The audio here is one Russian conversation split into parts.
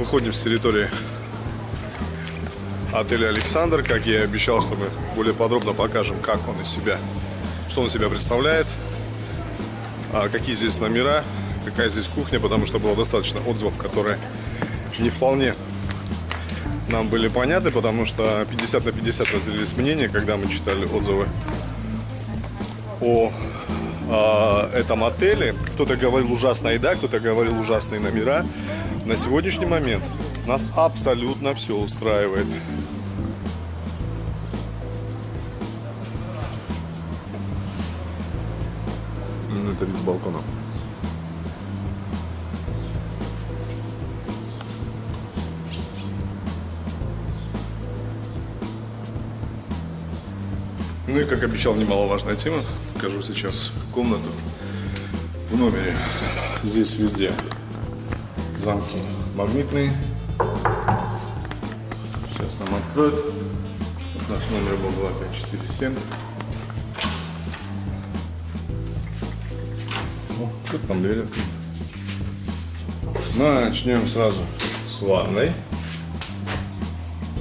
Выходим с территории отеля Александр. Как я и обещал, что мы более подробно покажем, как он из себя, что он из себя представляет, а какие здесь номера, какая здесь кухня, потому что было достаточно отзывов, которые не вполне нам были понятны, потому что 50 на 50 разделились мнения, когда мы читали отзывы о э, этом отеле. Кто-то говорил ужасная еда, кто-то говорил ужасные номера. На сегодняшний момент нас абсолютно все устраивает. Это вид с балкона. Ну и, как обещал, немаловажная тема. Покажу сейчас комнату в номере. Здесь везде замки магнитные. Сейчас нам откроют. Вот наш номер был 2547. О, тут там дверь открыта. Начнем сразу с ванной.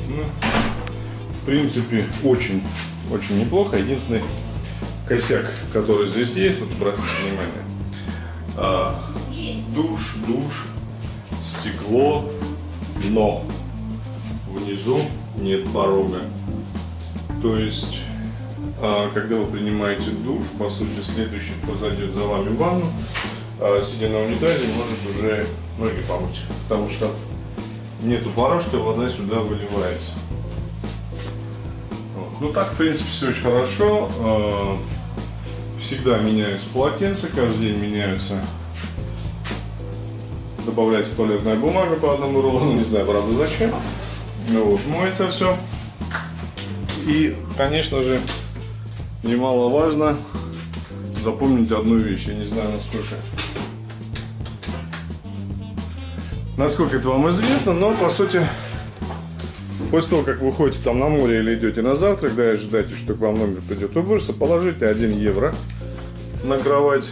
Ну, в принципе, очень очень неплохо. Единственный косяк, который здесь есть, обратите внимание. А, душ, душ, стекло, но внизу нет порога. То есть, а, когда вы принимаете душ, по сути, следующий, кто зайдет за вами в ванну, а, сидя на унитазе, может уже ноги помыть. Потому что нету порожка, вода сюда выливается. Ну так, в принципе, все очень хорошо. А, всегда меняются полотенца, каждый день меняются. Добавляется туалетная бумага по одному рулону, не знаю, правда, зачем. Ну вот, моется все. И, конечно же, немаловажно запомнить одну вещь. Я не знаю, насколько насколько это вам известно, но по сути После того, как вы ходите там на море или идете на завтрак, да, и ожидаете, что к вам номер придет уборщица, положите 1 евро на кровать,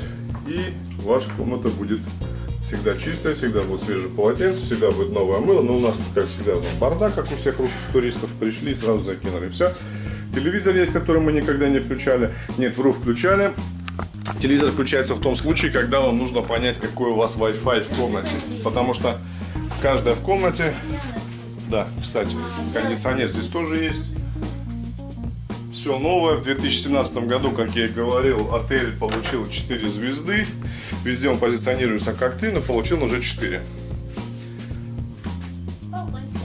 и ваша комната будет всегда чистая, всегда будет свежее полотенце, всегда будет новое мыло. Но у нас тут, как всегда, бардак, как у всех русских туристов, пришли и сразу закинули. Все. Телевизор есть, который мы никогда не включали. Нет, вру, включали. Телевизор включается в том случае, когда вам нужно понять, какой у вас Wi-Fi в комнате. Потому что каждая в комнате да, кстати, кондиционер здесь тоже есть. Все новое. В 2017 году, как я и говорил, отель получил 4 звезды. Везде он позиционируется как 3, но получил уже 4.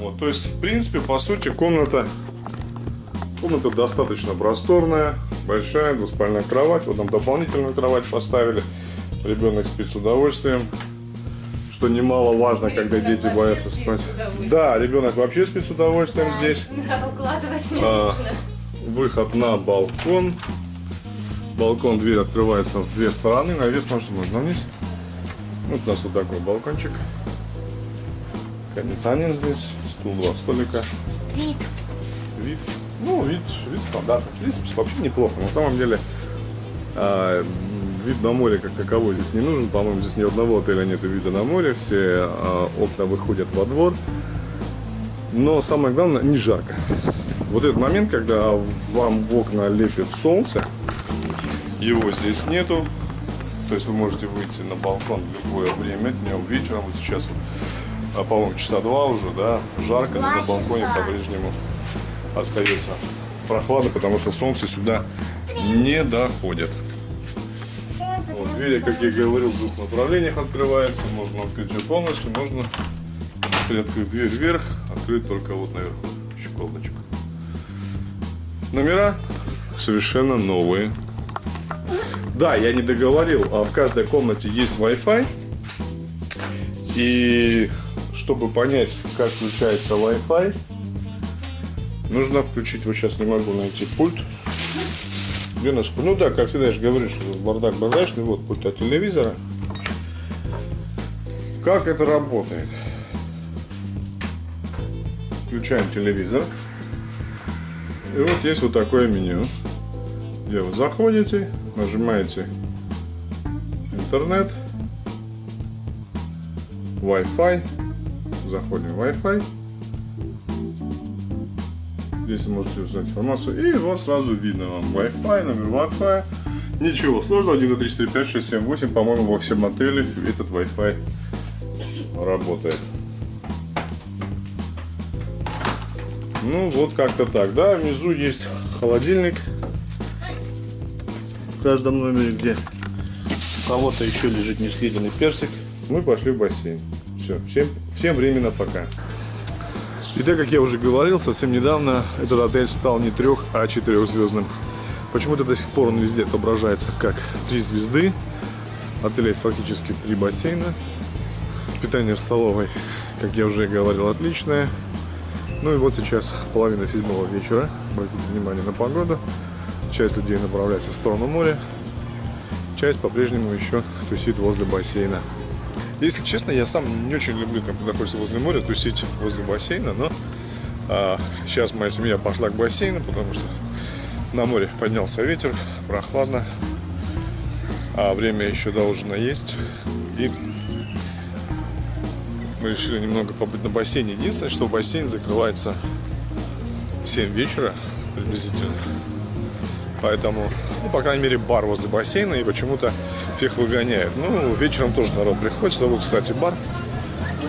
Вот, то есть, в принципе, по сути, комната, комната достаточно просторная, большая, двуспальная кровать. Вот там дополнительную кровать поставили. Ребенок спит с удовольствием что немаловажно, когда дети боятся спать. Да, ребенок вообще спит с удовольствием да, здесь. Да, укладывать а, Выход на балкон. Балкон, дверь открывается в две стороны. Наверх можно, вниз. Вот у нас вот такой балкончик. Кондиционер здесь. Стул, два столика. Вид. Вид. Ну, вид, вид стандартный. В принципе, вообще неплохо. На самом деле, а, вид на море как таковой здесь не нужен. По-моему, здесь ни одного отеля нет вида на море. Все э, окна выходят во двор. Но самое главное, не жарко. Вот этот момент, когда вам в окна лепит солнце, его здесь нету. То есть вы можете выйти на балкон в любое время, днем, вечером. Вот сейчас, а, по-моему, часа два уже, да, жарко, но на балконе по-прежнему остается прохладно, потому что солнце сюда не доходит. Двери, как я говорил, в двух направлениях открывается. Можно открыть ее полностью, можно открыть дверь вверх, открыть только вот наверху щеколдочку. Номера совершенно новые. Да, я не договорил, а в каждой комнате есть Wi-Fi. И чтобы понять, как включается Wi-Fi, нужно включить, вот сейчас не могу найти пульт. Наш Ну да, как всегда, я же говорю, что бардак бардачный. Вот пульт от телевизора. Как это работает? Включаем телевизор. И вот есть вот такое меню, где вы заходите, нажимаете интернет, Wi-Fi, заходим в Wi-Fi. Вы можете узнать информацию. И вот сразу видно вам Wi-Fi, номер Wi-Fi. Ничего сложного, 1, 2, 3, 4, 5, 6, 7, 8. По-моему, во всем отеле этот Wi-Fi работает. Ну, вот как-то так. Да, внизу есть холодильник. В каждом номере, где у кого-то еще лежит несъеденный персик. Мы пошли в бассейн. Все, всем, всем временно пока. И так, как я уже говорил, совсем недавно этот отель стал не трех, а четырехзвездным. Почему-то до сих пор он везде отображается как три звезды. Отель есть фактически три бассейна. Питание в столовой, как я уже говорил, отличное. Ну и вот сейчас половина седьмого вечера. Обратите внимание на погоду. Часть людей направляется в сторону моря. Часть по-прежнему еще тусит возле бассейна. Если честно, я сам не очень люблю, там, когда находится возле моря, тусить возле бассейна, но а, сейчас моя семья пошла к бассейну, потому что на море поднялся ветер, прохладно, а время еще до ужина есть. И мы решили немного побыть на бассейне. Единственное, что бассейн закрывается в 7 вечера приблизительно. Поэтому, ну, по крайней мере, бар возле бассейна и почему-то всех выгоняет. Ну, вечером тоже народ приходит. Вот, кстати, бар.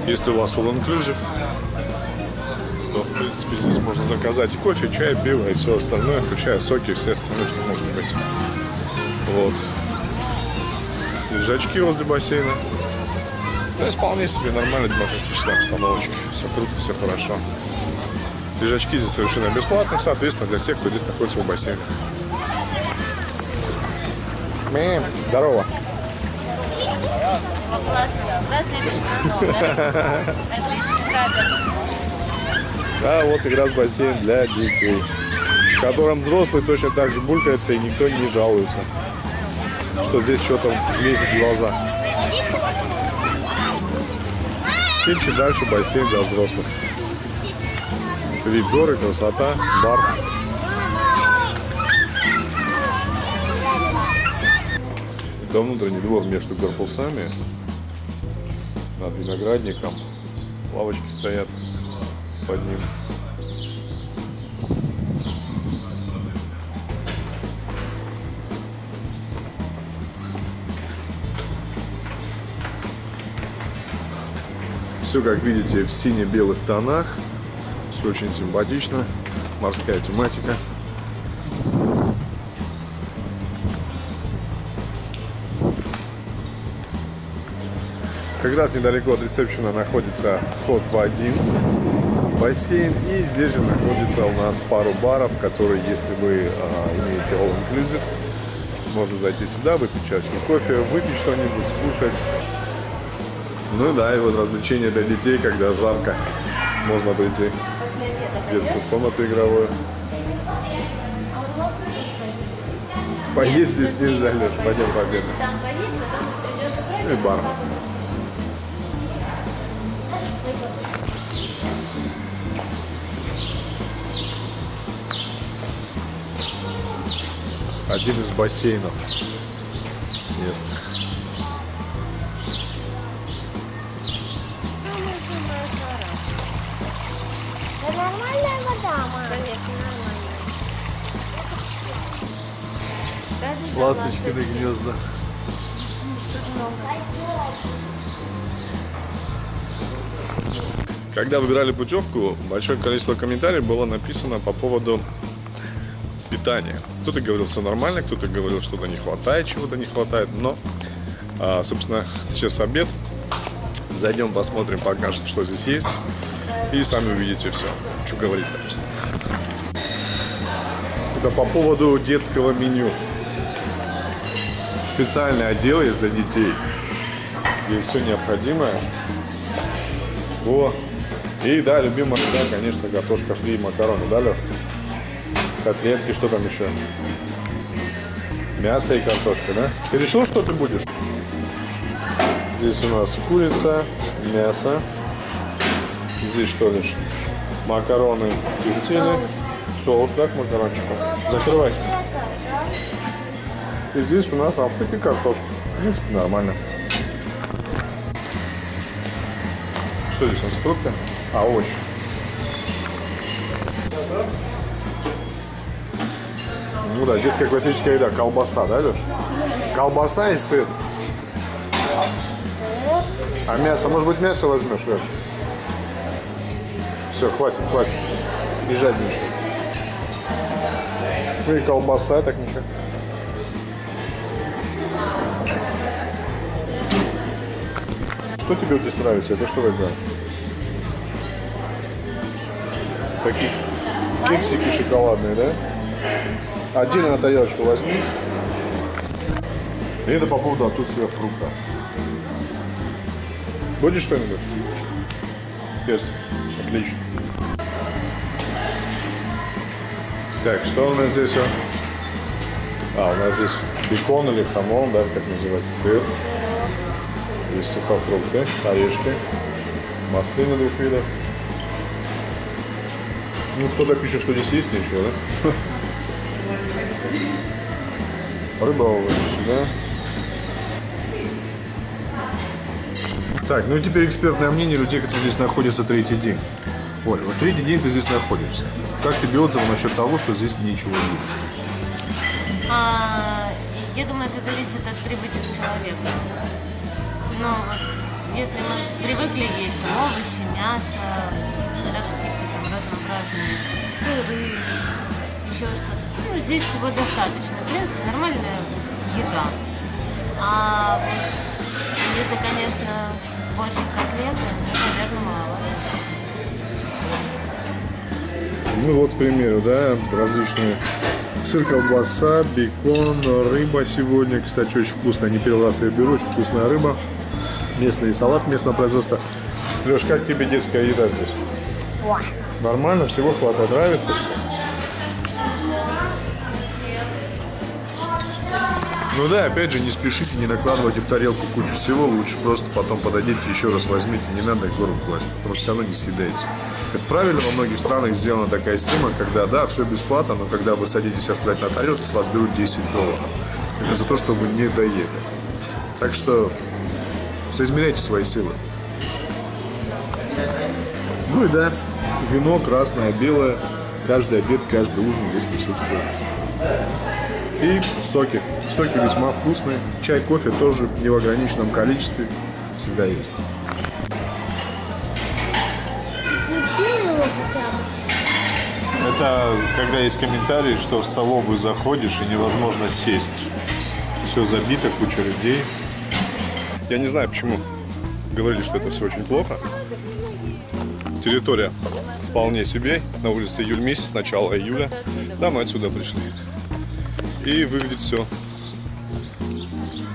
Если у вас all inclusive, то, в принципе, здесь можно заказать и кофе, чай, пиво и все остальное, включая соки и все остальное, что может быть. Вот. Лежачки возле бассейна. Ну, вполне себе нормальная демократическая обстановочка. Все круто, все хорошо. Лежачки здесь совершенно бесплатно, соответственно, для всех, кто здесь находится в бассейне. Мэм, здорово. Да, вот как раз бассейн для детей, в котором взрослые точно так же булькаются и никто не жалуется, что здесь что-то лезет в глаза. И дальше бассейн для взрослых. Вид горы, красота, бар. Это внутренний двор между корпусами. Над виноградником. Лавочки стоят под ним. Все, как видите, в сине-белых тонах. Все очень симпатично. Морская тематика. Как раз недалеко от ресепшена находится вход в один бассейн. И здесь же находится у нас пару баров, которые, если вы а, имеете all inclusive, можно зайти сюда, выпить чашку кофе, выпить что-нибудь, скушать. Ну да, и вот развлечения для детей, когда жарко, можно прийти в детскую комнату игровую. Поесть здесь нельзя, Леш, пойдем пообедаем. Играть. И бар. Один из бассейнов местных. Это нормальная гнезда. Когда выбирали путевку, большое количество комментариев было написано по поводу питания. Кто-то говорил, все нормально, кто-то говорил, что-то не хватает, чего-то не хватает. Но, а, собственно, сейчас обед. Зайдем, посмотрим, покажем, что здесь есть. И сами увидите все. Что говорить Это по поводу детского меню. Специальный отдел есть для детей. Здесь все необходимое. О, и да, любимая еда, конечно, картошка фри и макароны, да, Лёх? Котлетки, что там еще? Мясо и картошка, да? Ты решил, что ты будешь? Здесь у нас курица, мясо. Здесь что лишь? Макароны, тертины. Соус, да, к макарончику? Закрывай. И здесь у нас австрик и картошка. В принципе, нормально. Что здесь, он с фруктами? А, овощи. Ну да, детская классическая еда, колбаса, да, Леш? Колбаса и сыр. А мясо, может быть, мясо возьмешь, Леш? Все, хватит, хватит. Не жадничай. Ну и колбаса, так ничего. Что тебе здесь нравится? Это что такое? Такие кексики шоколадные, да? Отдельно на тарелочку возьми. И это по поводу отсутствия фрукта. Будешь что-нибудь? Перс. Отлично. Так, что у нас здесь? А, у нас здесь бекон или хамон, да, как называется, сыр. Здесь сухофрукты, орешки, маслины двух видов. Ну, кто-то пишет, что здесь есть ничего, да? Рыба овощи, да? Так, ну и теперь экспертное мнение людей, которые здесь находятся третий день. Оль, вот третий день ты здесь находишься. Как тебе отзывы насчет того, что здесь ничего есть? А, я думаю, это зависит от привычек человека. Но вот если мы привыкли есть там, овощи, мясо, да, какие-то там разнообразные сыры, еще что-то, ну, здесь всего достаточно. В принципе, нормальная еда. А вот если, конечно, больше котлеты, ну, наверное, мало. Ну вот, к примеру, да, различные сыр, колбаса, бекон, рыба сегодня. Кстати, очень вкусно. Не первый раз я беру, очень вкусная рыба. Местный салат местного производства. Леш, как тебе детская еда здесь? О, Нормально, всего хватает, нравится все? Ну да, опять же, не спешите, не накладывайте в тарелку кучу всего, лучше просто потом подойдите, еще раз возьмите, не надо гору класть, потому что все равно не съедаете. Это правильно, во многих странах сделана такая система, когда, да, все бесплатно, но когда вы садитесь оставлять на тарелку, с вас берут 10 долларов. Это за то, что вы не доели. Так что соизмеряйте свои силы. Ну и да, вино красное, белое, каждый обед, каждый ужин здесь присутствует. И соки. Соки весьма вкусные. Чай, кофе тоже не в ограниченном количестве. Всегда есть. Это когда есть комментарии, что в столовую заходишь и невозможно сесть. Все забито, куча людей. Я не знаю, почему говорили, что это все очень плохо. Территория вполне себе. На улице июль месяц, начало июля. Да, мы отсюда пришли. И выглядит все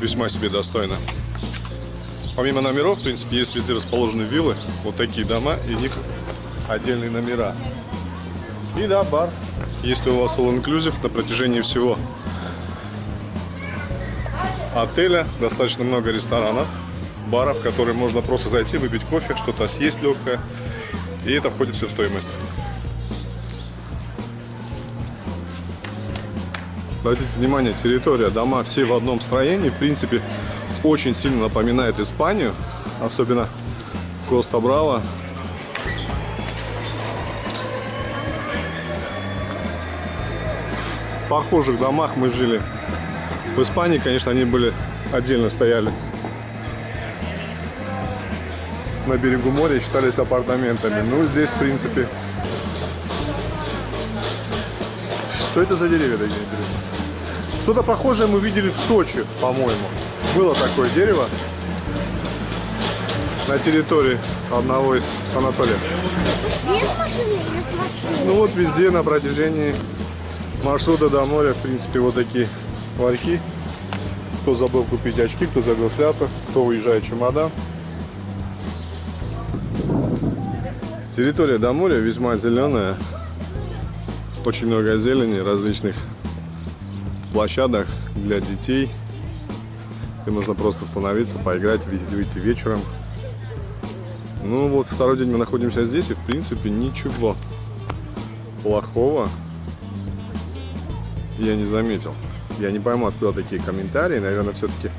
весьма себе достойно. Помимо номеров, в принципе, есть везде расположены виллы. Вот такие дома, и них отдельные номера. И да, бар. Если у вас all inclusive на протяжении всего отеля достаточно много ресторанов, баров, в которые можно просто зайти, выпить кофе, что-то съесть легкое. И это входит все в стоимость. Обратите внимание, территория, дома все в одном строении. В принципе, очень сильно напоминает Испанию. Особенно Коста Браво. В похожих домах мы жили. В Испании, конечно, они были отдельно стояли. На берегу моря считались апартаментами. Ну, здесь, в принципе... Что это за деревья такие, интересно? Что-то похожее мы видели в Сочи, по-моему. Было такое дерево на территории одного из санаториев. Без машины или с машиной? Ну вот везде на протяжении маршрута до моря, в принципе, вот такие ларьки. Кто забыл купить очки, кто забыл шляпы, кто уезжает чемодан. Территория до моря весьма зеленая. Очень много зелени, различных площадок для детей. Где можно просто остановиться, поиграть, выйти, вечером. Ну вот второй день мы находимся здесь и в принципе ничего плохого я не заметил. Я не пойму, откуда такие комментарии. Наверное, все-таки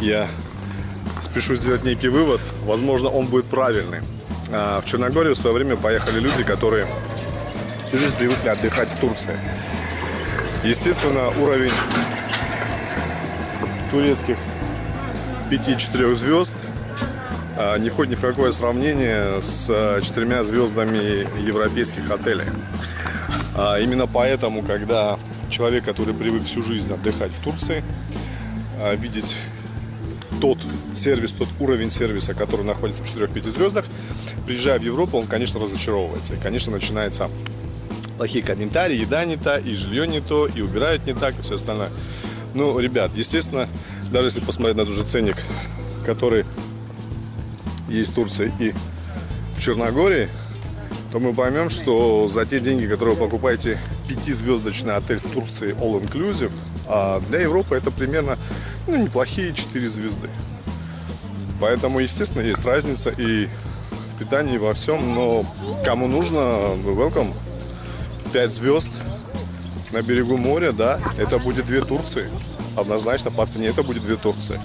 я спешу сделать некий вывод. Возможно, он будет правильный. А, В Черногорию в свое время поехали люди, которые всю жизнь привыкли отдыхать в Турции. Естественно, уровень турецких 5-4 звезд а, не входит ни в какое сравнение с а, четырьмя звездами европейских отелей. А, Именно поэтому, когда человек, который привык всю жизнь отдыхать в Турции, видеть тот сервис, тот уровень сервиса, который находится в 4-5 звездах, приезжая в Европу, он, конечно, разочаровывается. И, конечно, начинается плохие комментарии, еда не та, и жилье не то, и убирают не так, и все остальное. Ну, ребят, естественно, даже если посмотреть на тот же ценник, который есть в Турции и в Черногории, то мы поймем, что за те деньги, которые вы покупаете пятизвездочный отель в Турции All Inclusive, а для Европы это примерно ну, неплохие 4 звезды. Поэтому, естественно, есть разница и в питании, и во всем, но кому нужно, welcome. 5 звезд на берегу моря, да, это будет две Турции. Однозначно по цене это будет две Турции.